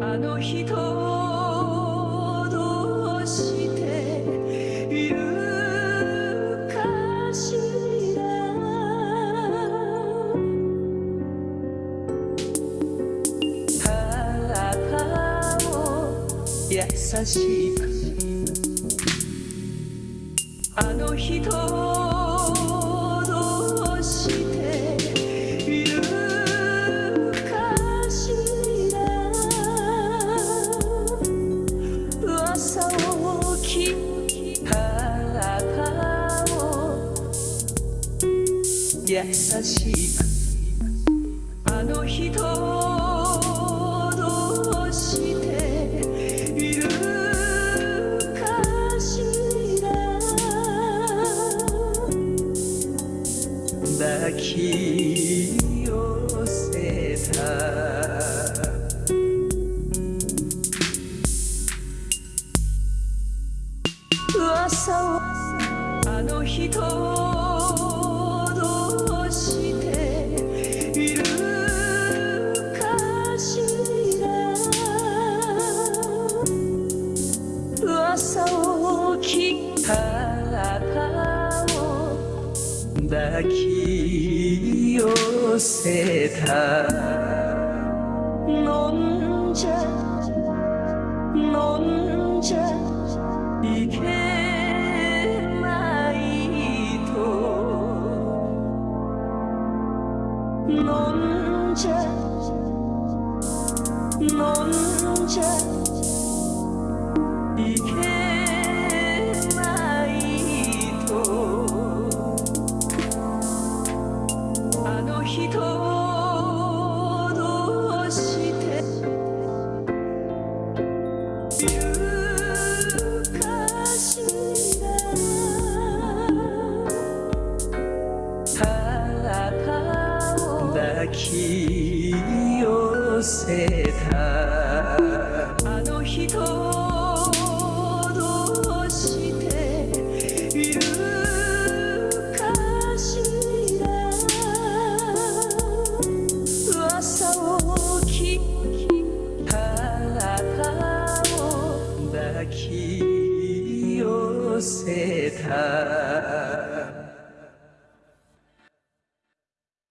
あの人どうしているかしらあなたを優しくあの人優しくあの人どうしているかしら抱き寄せた？朝を。あの人抱き寄せた。飲んじゃ飲んじゃいけないと。飲んじゃ飲んじゃ抱き寄せた。あの人どうしているかしら。朝起きあなたを抱き寄せた